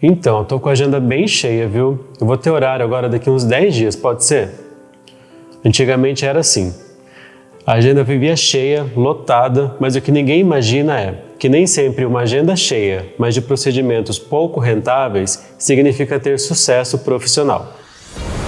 Então, tô com a agenda bem cheia, viu? Eu vou ter horário agora daqui uns 10 dias, pode ser? Antigamente era assim. A agenda vivia cheia, lotada, mas o que ninguém imagina é que nem sempre uma agenda cheia, mas de procedimentos pouco rentáveis, significa ter sucesso profissional.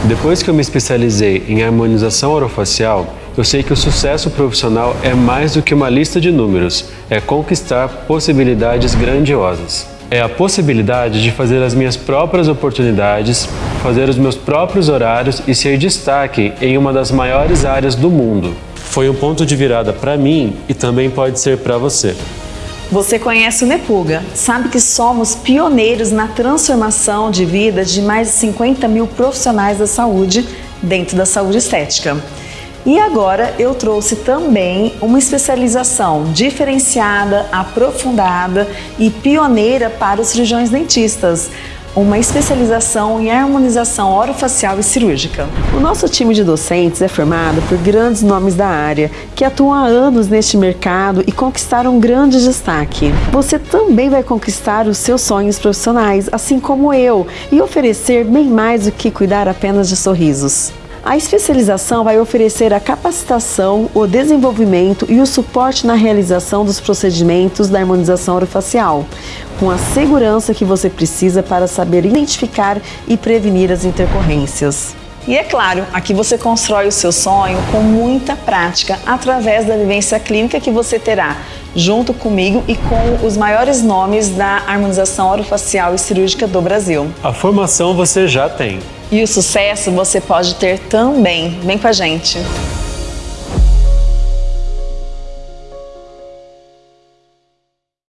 Depois que eu me especializei em harmonização orofacial, eu sei que o sucesso profissional é mais do que uma lista de números, é conquistar possibilidades grandiosas. É a possibilidade de fazer as minhas próprias oportunidades, fazer os meus próprios horários e ser destaque em uma das maiores áreas do mundo. Foi um ponto de virada para mim e também pode ser para você. Você conhece o Nepuga, sabe que somos pioneiros na transformação de vida de mais de 50 mil profissionais da saúde dentro da saúde estética. E agora eu trouxe também uma especialização diferenciada, aprofundada e pioneira para os cirurgiões dentistas uma especialização em harmonização orofacial e cirúrgica. O nosso time de docentes é formado por grandes nomes da área, que atuam há anos neste mercado e conquistaram um grande destaque. Você também vai conquistar os seus sonhos profissionais, assim como eu, e oferecer bem mais do que cuidar apenas de sorrisos. A especialização vai oferecer a capacitação, o desenvolvimento e o suporte na realização dos procedimentos da harmonização orofacial, com a segurança que você precisa para saber identificar e prevenir as intercorrências. E é claro, aqui você constrói o seu sonho com muita prática através da vivência clínica que você terá junto comigo e com os maiores nomes da harmonização orofacial e cirúrgica do Brasil. A formação você já tem. E o sucesso você pode ter também. Vem com a gente!